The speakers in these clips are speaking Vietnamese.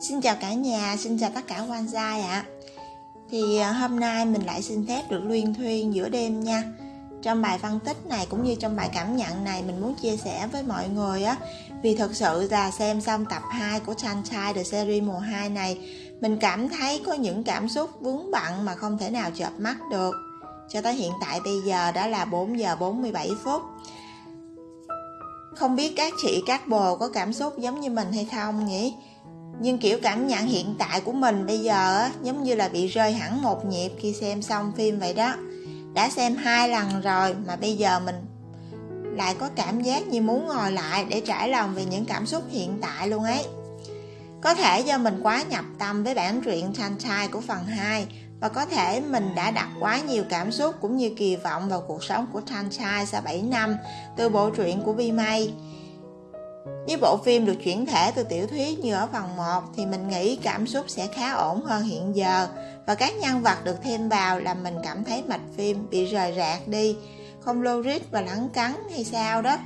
Xin chào cả nhà, xin chào tất cả quan gia ạ. Thì à, hôm nay mình lại xin phép được luyên thuyên giữa đêm nha. Trong bài phân tích này cũng như trong bài cảm nhận này mình muốn chia sẻ với mọi người á Vì thật sự là xem xong tập 2 của Sunshine The Series mùa 2 này Mình cảm thấy có những cảm xúc vướng bận mà không thể nào chợp mắt được. Cho tới hiện tại bây giờ đã là 4 giờ 47 phút. Không biết các chị các bồ có cảm xúc giống như mình hay không nhỉ? Nhưng kiểu cảm nhận hiện tại của mình bây giờ á, giống như là bị rơi hẳn một nhịp khi xem xong phim vậy đó đã xem hai lần rồi mà bây giờ mình lại có cảm giác như muốn ngồi lại để trải lòng về những cảm xúc hiện tại luôn ấy có thể do mình quá nhập tâm với bản truyện Sunshine của phần 2 và có thể mình đã đặt quá nhiều cảm xúc cũng như kỳ vọng vào cuộc sống của Sunshine sau 7 năm từ bộ truyện của Vi May. Nếu bộ phim được chuyển thể từ tiểu thuyết như ở phần 1 thì mình nghĩ cảm xúc sẽ khá ổn hơn hiện giờ. Và các nhân vật được thêm vào làm mình cảm thấy mạch phim bị rời rạc đi, không logic và lắng cắn hay sao đó.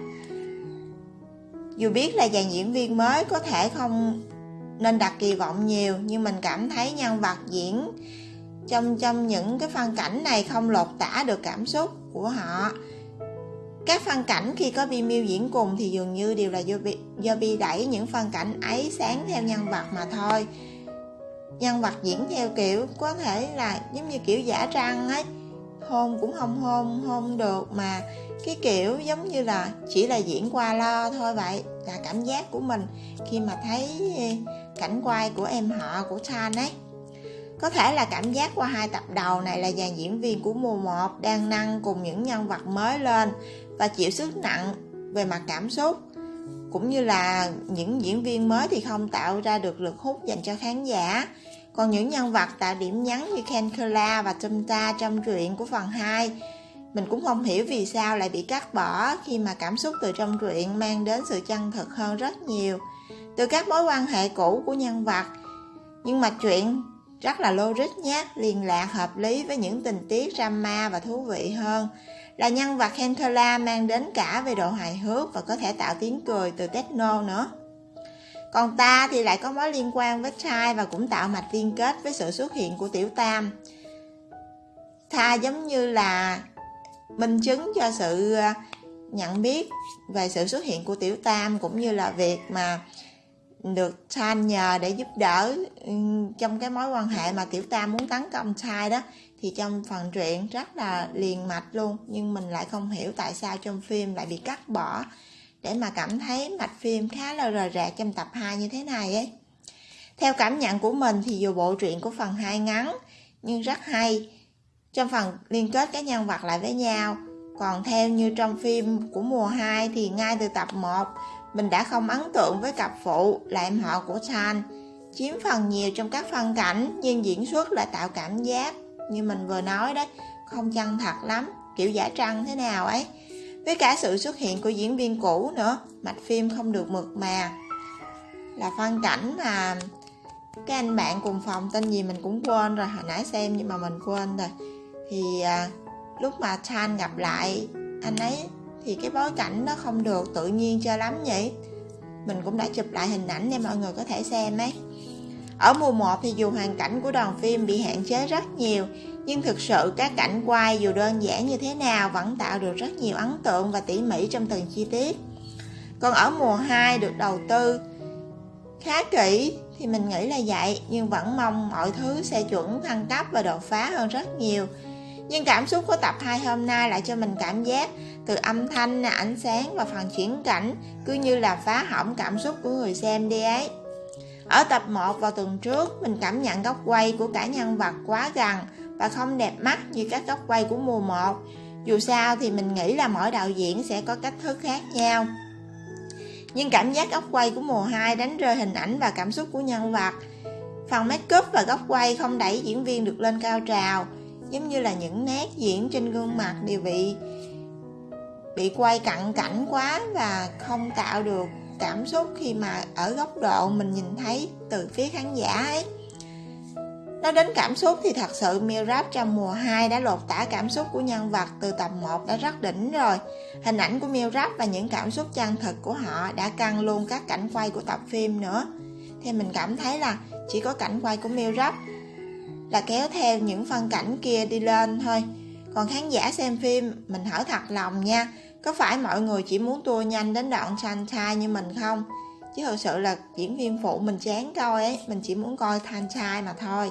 Dù biết là dàn diễn viên mới có thể không nên đặt kỳ vọng nhiều nhưng mình cảm thấy nhân vật diễn trong trong những cái phân cảnh này không lột tả được cảm xúc của họ các phân cảnh khi có Vi miêu diễn cùng thì dường như đều là do Bi, do Bi đẩy những phân cảnh ấy sáng theo nhân vật mà thôi. Nhân vật diễn theo kiểu có thể là giống như kiểu giả trăng ấy. Hôn cũng không hôn hôn được mà cái kiểu giống như là chỉ là diễn qua lo thôi vậy. Là cảm giác của mình khi mà thấy ừ, cảnh quay của em họ của Chan ấy. Có thể là cảm giác qua hai tập đầu này là dàn diễn viên của mùa 1 đang nâng cùng những nhân vật mới lên và chịu sức nặng về mặt cảm xúc cũng như là những diễn viên mới thì không tạo ra được lực hút dành cho khán giả còn những nhân vật tạo điểm nhấn như Ken Kula và Tumta trong truyện của phần 2 mình cũng không hiểu vì sao lại bị cắt bỏ khi mà cảm xúc từ trong truyện mang đến sự chân thực hơn rất nhiều từ các mối quan hệ cũ của nhân vật nhưng mà chuyện rất là logic nhé, liên lạc hợp lý với những tình tiết drama và thú vị hơn. Là nhân vật Hentola mang đến cả về độ hài hước và có thể tạo tiếng cười từ techno nữa. Còn ta thì lại có mối liên quan với trai và cũng tạo mạch liên kết với sự xuất hiện của Tiểu Tam. Tha giống như là minh chứng cho sự ờ, nhận biết về sự xuất hiện của Tiểu Tam cũng như là việc mà được Chan nhờ để giúp đỡ ừ, trong cái mối quan hệ mà Tiểu Tam muốn tấn công Chai đó thì trong phần truyện rất là liền mạch luôn nhưng mình lại không hiểu tại sao trong phim lại bị cắt bỏ để mà cảm thấy mạch phim khá là rời rạc trong tập 2 như thế này ấy. Theo cảm nhận của mình thì dù bộ truyện của phần 2 ngắn nhưng rất hay. Trong phần liên kết các nhân vật lại với nhau, còn theo như trong phim của mùa 2 thì ngay từ tập 1 mình đã không ấn tượng với cặp phụ là em họ của Chan. Chiếm phần nhiều trong các phân cảnh nhưng diễn xuất lại tạo cảm giác. Như mình vừa nói đấy không chân thật lắm kiểu giả trăng thế nào ấy. Với cả sự xuất hiện của diễn viên cũ nữa mạch phim không được mượt mà. Là phân cảnh mà cái anh bạn cùng phòng tên gì mình cũng quên rồi hồi nãy xem nhưng mà mình quên rồi. Thì à, lúc mà Chan gặp lại anh ấy thì cái bối cảnh nó không được tự nhiên cho lắm nhỉ mình cũng đã chụp lại hình ảnh để mọi người có thể xem ấy. Ở mùa 1 thì dù hoàn cảnh của đoàn phim bị hạn chế rất nhiều, nhưng thực sự các cảnh quay dù đơn giản như thế nào vẫn tạo được rất nhiều ấn tượng và tỉ mỉ trong từng chi tiết. Còn ở mùa 2 được đầu tư khá kỹ thì mình nghĩ là vậy, nhưng vẫn mong mọi thứ sẽ chuẩn thăng cấp và đột phá hơn rất nhiều nhưng cảm xúc của tập 2 hôm nay lại cho mình cảm giác từ âm thanh, ánh sáng và phần chuyển cảnh cứ như là phá hỏng cảm xúc của người xem đi ấy. Ở tập 1 vào tuần trước, mình cảm nhận góc quay của cả nhân vật quá gần và không đẹp mắt như các góc quay của mùa 1. Dù sao thì mình nghĩ là mỗi đạo diễn sẽ có cách thức khác nhau. Nhưng cảm giác góc quay của mùa 2 đánh rơi hình ảnh và cảm xúc của nhân vật. Phần make up và góc quay không đẩy diễn viên được lên cao trào, giống như là những nét diễn trên gương mặt đều bị bị quay cận cảnh quá và không tạo được cảm xúc khi mà ở góc độ mình nhìn thấy từ phía khán giả ấy Nói đến cảm xúc thì thật sự Mirab trong mùa 2 đã lột tả cảm xúc của nhân vật từ tập 1 đã rất đỉnh rồi. Hình ảnh của Mirab và những cảm xúc chân thực của họ đã căng luôn các cảnh quay của tập phim nữa. thì mình cảm thấy là chỉ có cảnh quay của Mirab là kéo theo những phân cảnh kia đi lên thôi. Còn khán giả xem phim, mình hỏi thật lòng nha, có phải mọi người chỉ muốn tua nhanh đến đoạn trai như mình không? Chứ thật sự là diễn viên phụ mình chán coi ấy, mình chỉ muốn coi thanh trai mà thôi.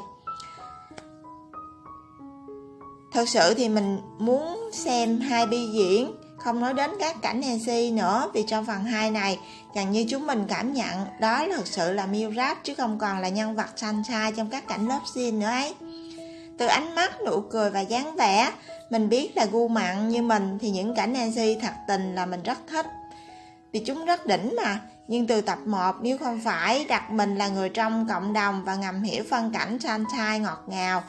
Thật sự thì mình muốn xem hai bi diễn không nói đến các cảnh NC nữa vì trong phần 2 này gần như chúng mình cảm nhận đó là thực sự là Miu chứ không còn là nhân vật sunshine trong các cảnh lớp scene nữa ấy. Từ ánh mắt, nụ cười và dáng vẻ mình biết là gu mặn như mình thì những cảnh NC thật tình là mình rất thích. Vì chúng rất đỉnh mà nhưng từ tập 1 nếu không phải đặt mình là người trong cộng đồng và ngầm hiểu phân cảnh sunshine ngọt ngào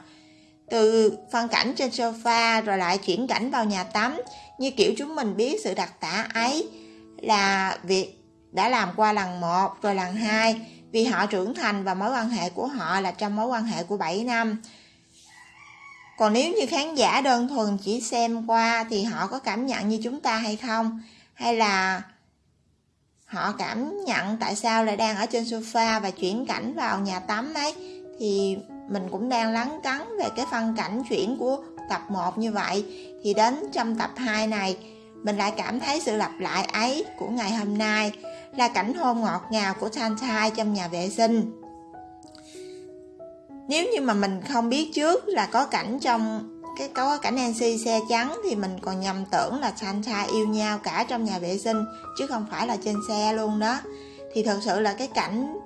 từ phân cảnh trên sofa rồi lại chuyển cảnh vào nhà tắm. Như kiểu chúng mình biết sự đặc tả ấy là việc đã làm qua lần 1 rồi lần 2 vì họ trưởng thành và mối quan hệ của họ là trong mối quan hệ của 7 năm. Còn nếu như khán giả đơn thuần chỉ xem qua thì họ có cảm nhận như chúng ta hay không? Hay là họ cảm nhận tại sao lại đang ở trên sofa và chuyển cảnh vào nhà tắm ấy? Thì mình cũng đang lắng cắn về cái phân cảnh chuyển của tập 1 như vậy thì đến trong tập 2 này, mình lại cảm thấy sự lặp lại ấy của ngày hôm nay là cảnh hôn ngọt ngào của Tantai trong nhà vệ sinh. Nếu như mà mình không biết trước là có cảnh trong cái, có cảnh Nancy xe trắng thì mình còn nhầm tưởng là Tantai yêu nhau cả trong nhà vệ sinh, chứ không phải là trên xe luôn đó. Thì thật sự là cái cảnh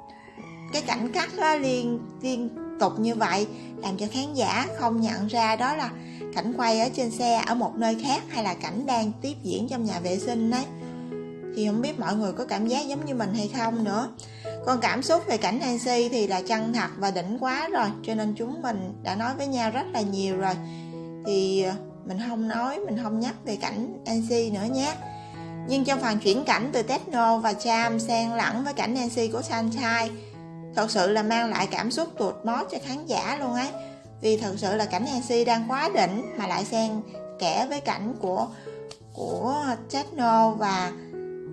cái cảnh cắt đó liên liên tục như vậy, làm cho khán giả không nhận ra đó là cảnh quay ở trên xe ở một nơi khác hay là cảnh đang tiếp diễn trong nhà vệ sinh đấy thì không biết mọi người có cảm giác giống như mình hay không nữa. Còn cảm xúc về cảnh Nancy thì là chân thật và đỉnh quá rồi, cho nên chúng mình đã nói với nhau rất là nhiều rồi. Thì ờ, mình không nói, mình không nhắc về cảnh Nancy nữa nhé. Nhưng trong phần chuyển cảnh từ Techno và Cham xen lẫn với cảnh Nancy của Sunshine thật sự là mang lại cảm xúc tuột mót cho khán giả luôn ấy. Vì thật sự là cảnh Nancy đang quá đỉnh mà lại xen kẽ với cảnh của của Techno và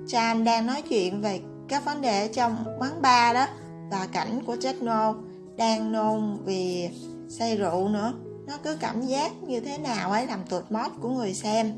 Chan đang nói chuyện về các vấn đề trong quán bar đó. Và cảnh của Techno đang nôn vì say rượu nữa. Nó cứ cảm giác như thế nào ấy làm tuột mót của người xem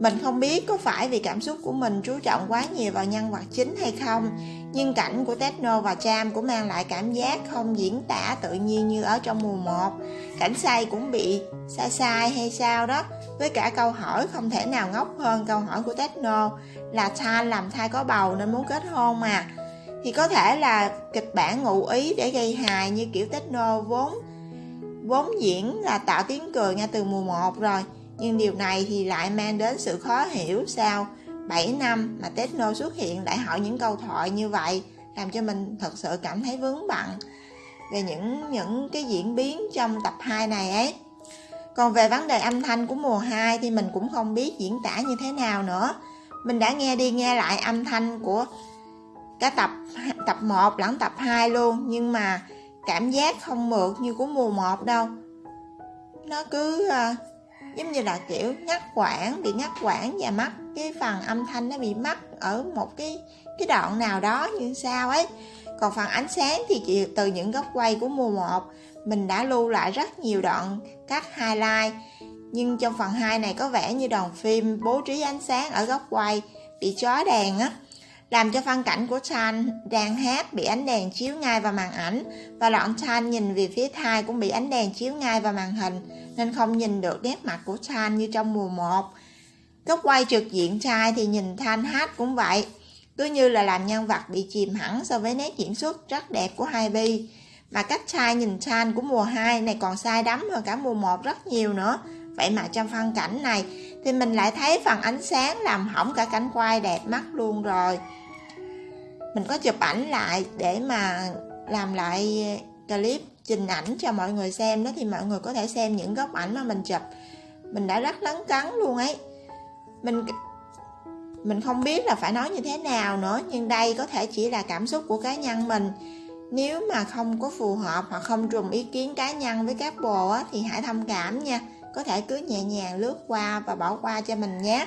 mình không biết có phải vì cảm xúc của mình chú trọng quá nhiều vào nhân vật chính hay không, Nhưng cảnh của Techno và Cham cũng mang lại cảm giác không diễn tả tự nhiên như ở trong mùa 1 Cảnh say cũng bị sai sai hay sao đó, Với cả câu hỏi không thể nào ngốc hơn câu hỏi của Techno Là Tan làm thai có bầu nên muốn kết hôn mà. Thì có thể là kịch bản ngụ ý để gây hài như kiểu Techno vốn Vốn diễn là tạo tiếng cười ngay từ mùa 1 rồi nhưng điều này thì lại mang đến sự khó hiểu sao 7 năm mà Techno xuất hiện lại hỏi những câu thoại như vậy, làm cho mình thật sự cảm thấy vướng bận về những những cái diễn biến trong tập 2 này ấy. Còn về vấn đề âm thanh của mùa 2 thì mình cũng không biết diễn tả như thế nào nữa. Mình đã nghe đi nghe lại âm thanh của cả tập tập 1 lẫn tập 2 luôn, nhưng mà cảm giác không mượt như của mùa 1 đâu. Nó cứ à, giống như là, kiểu, ngắt quãng, bị ngắt quãng và mất cái phần âm thanh nó bị mắc ở một cái cái đoạn nào đó như sao ấy. Còn phần ánh sáng thì chỉ từ những góc quay của mùa 1 mình đã lưu lại rất nhiều đoạn cắt highlight. Nhưng trong phần 2 này có vẻ như đoàn phim bố trí ánh sáng ở góc quay bị chói đèn á làm cho phân cảnh của Chan đang hát bị ánh đèn chiếu ngay vào màn ảnh và đoạn Chan nhìn về phía thai cũng bị ánh đèn chiếu ngay vào màn hình nên không nhìn được nét mặt của Chan như trong mùa 1. Góc quay trực diện trai thì nhìn Thanh hát cũng vậy, cứ như là làm nhân vật bị chìm hẳn so với nét diễn xuất rất đẹp của hai bi. Mà cách trai nhìn Chan của mùa 2 này còn sai đắm hơn cả mùa 1 rất nhiều nữa. Vậy mà trong phân cảnh này thì mình lại thấy phần ánh sáng làm hỏng cả cảnh quay đẹp mắt luôn rồi. Mình có chụp ảnh lại để mà làm lại clip trình ảnh cho mọi người xem đó thì mọi người có thể xem những góc ảnh mà mình chụp. Mình đã rất lấn cấn luôn ấy. Mình mình không biết là phải nói như thế nào nữa nhưng đây có thể chỉ là cảm xúc của cá nhân mình. Nếu mà không có phù hợp hoặc không trùng ý kiến cá nhân với các bồ á, thì hãy thông cảm nha có thể cứ nhẹ nhàng lướt qua và bỏ qua cho mình nhé.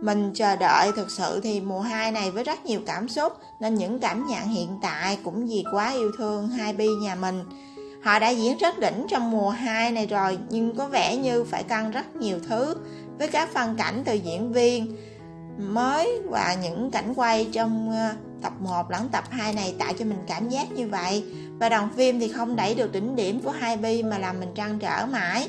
Mình chờ đợi thực sự thì mùa 2 này với rất nhiều cảm xúc, nên những cảm nhận hiện tại cũng vì quá yêu thương hai bi nhà mình. Họ đã diễn rất đỉnh trong mùa 2 này rồi, nhưng có vẻ như phải căng rất nhiều thứ với các phân cảnh từ diễn viên mới và những cảnh quay trong ờ, tập 1 lẫn tập 2 này tạo cho mình cảm giác như vậy. Và đoàn phim thì không đẩy được đỉnh điểm của hai bi mà làm mình trăn trở mãi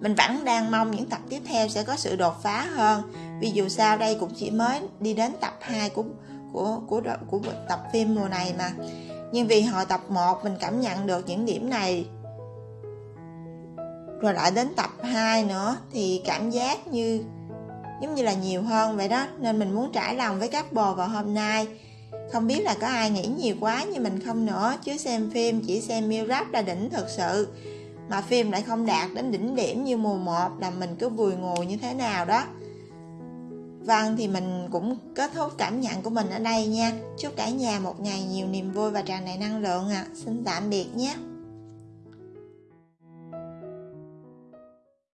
mình vẫn đang mong những tập tiếp theo sẽ có sự đột phá hơn. Vì dù sao đây cũng chỉ mới đi đến tập 2 của của của của, của tập phim mùa này mà. Nhưng vì hồi tập 1 mình cảm nhận được những điểm này. Rồi lại đến tập 2 nữa thì cảm giác như giống như là nhiều hơn vậy đó. Nên mình muốn trải lòng với các bồ vào hôm nay. Không biết là có ai nghĩ nhiều quá như mình không nữa. Chứ xem phim chỉ xem miêu rap là đỉnh thật sự mà phim lại không đạt đến đỉnh điểm như mùa 1 là mình cứ bùi ngồi như thế nào đó. Vâng thì mình cũng kết thúc cảm nhận của mình ở đây nha. Chúc cả nhà một ngày nhiều niềm vui và tràn đầy năng lượng ạ. À. Xin tạm biệt nhé.